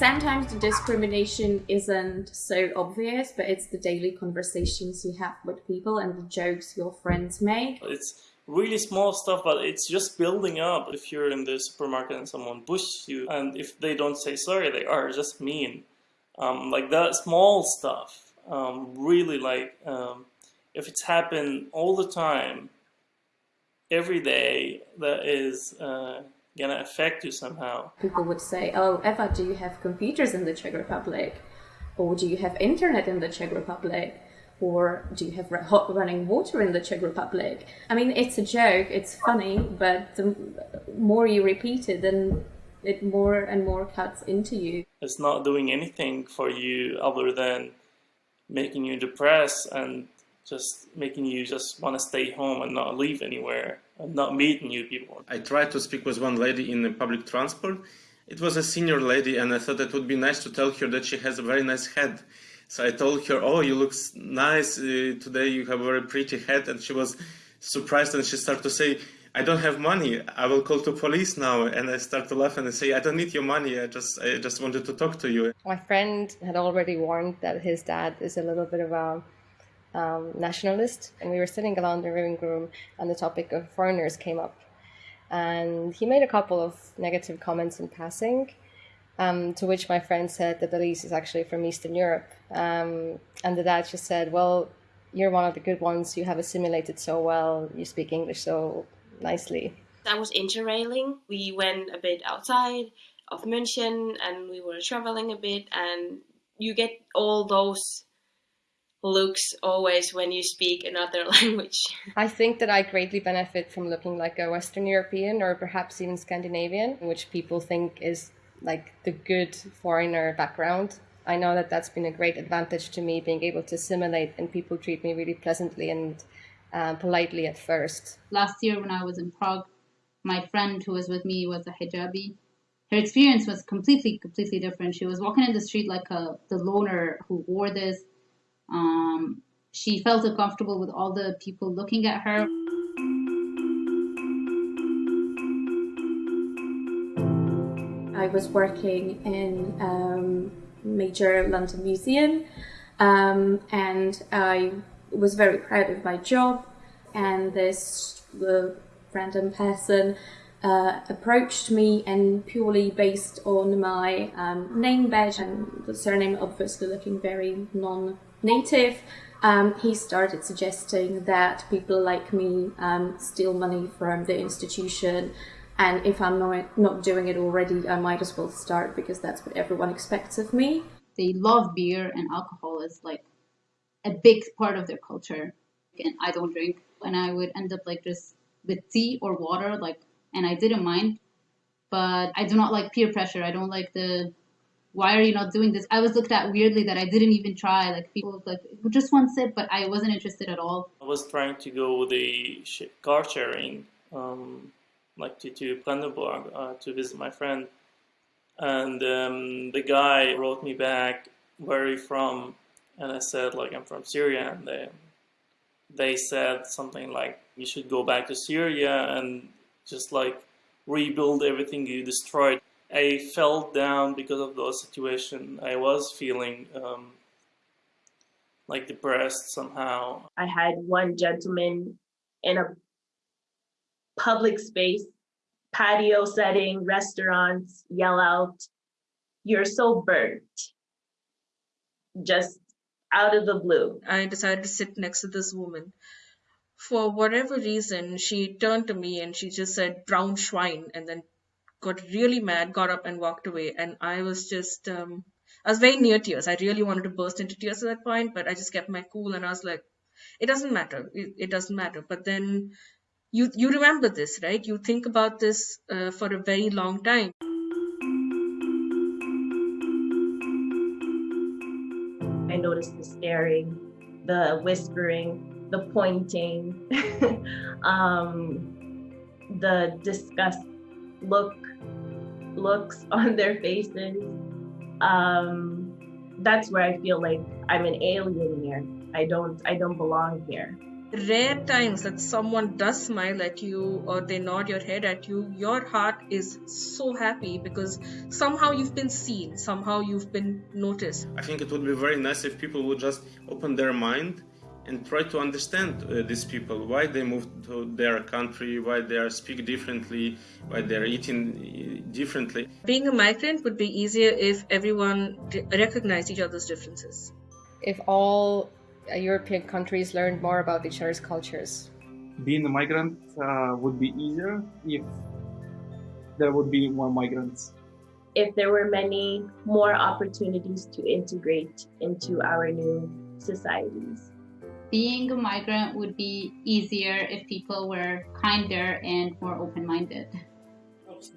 sometimes the discrimination isn't so obvious, but it's the daily conversations you have with people and the jokes your friends make. It's really small stuff, but it's just building up. If you're in the supermarket and someone pushes you, and if they don't say sorry, they are just mean. Um, like that small stuff, um, really like um, if it's happened all the time, every day, that is uh, gonna affect you somehow. People would say, "Oh, Eva, do you have computers in the Czech Republic, or do you have internet in the Czech Republic?" or do you have hot running water in the Czech Republic? I mean, it's a joke, it's funny, but the more you repeat it, then it more and more cuts into you. It's not doing anything for you other than making you depressed and just making you just want to stay home and not leave anywhere and not meet new people. I tried to speak with one lady in the public transport. It was a senior lady and I thought it would be nice to tell her that she has a very nice head so I told her, "Oh, you look nice uh, today. You have a very pretty head." And she was surprised, and she started to say, "I don't have money. I will call the police now." And I start to laugh and I say, "I don't need your money. I just, I just wanted to talk to you." My friend had already warned that his dad is a little bit of a um, nationalist, and we were sitting around the living room, and the topic of foreigners came up, and he made a couple of negative comments in passing um, to which my friend said that Elise is actually from Eastern Europe. Um, and the dad just said, Well, you're one of the good ones. You have assimilated so well. You speak English so nicely. I was interrailing. We went a bit outside of München and we were traveling a bit. And you get all those looks always when you speak another language. I think that I greatly benefit from looking like a Western European or perhaps even Scandinavian, which people think is like the good foreigner background. I know that that's been a great advantage to me being able to assimilate and people treat me really pleasantly and uh, politely at first. Last year when I was in Prague, my friend who was with me was a hijabi. Her experience was completely, completely different. She was walking in the street like a the loner who wore this. Um, she felt uncomfortable with all the people looking at her. I was working in um, major London museum um, and I was very proud of my job and this random person uh, approached me and purely based on my um, name badge and the surname obviously looking very non-native um, he started suggesting that people like me um, steal money from the institution and if I'm not, not doing it already, I might as well start because that's what everyone expects of me. They love beer and alcohol is like a big part of their culture. And I don't drink. And I would end up like just with tea or water, like, and I didn't mind. But I do not like peer pressure. I don't like the why are you not doing this? I was looked at weirdly that I didn't even try. Like people like just one sip, but I wasn't interested at all. I was trying to go with the car sharing um, like to, to Brandenburg uh, to visit my friend. And um, the guy wrote me back, where are you from? And I said, like, I'm from Syria. And they, they said something like, you should go back to Syria and just like rebuild everything you destroyed. I felt down because of the situation. I was feeling um, like depressed somehow. I had one gentleman in a public space, patio setting, restaurants, yell out, you're so burnt. Just out of the blue. I decided to sit next to this woman. For whatever reason, she turned to me and she just said, brown swine, and then got really mad, got up and walked away. And I was just, um, I was very near tears. I really wanted to burst into tears at that point, but I just kept my cool and I was like, it doesn't matter. It, it doesn't matter. But then you you remember this right you think about this uh, for a very long time i noticed the staring the whispering the pointing um, the disgust look looks on their faces. Um, that's where i feel like i'm an alien here. I don't i don't belong here. Rare times that someone does smile at you or they nod your head at you, your heart is so happy because somehow you've been seen, somehow you've been noticed. I think it would be very nice if people would just open their mind and try to understand uh, these people, why they moved to their country, why they are speak differently, why they are eating uh, differently. Being a migrant would be easier if everyone recognized each other's differences. If all uh, European countries learned more about each other's cultures. Being a migrant uh, would be easier if there would be more migrants. If there were many more opportunities to integrate into our new societies. Being a migrant would be easier if people were kinder and more open minded. It's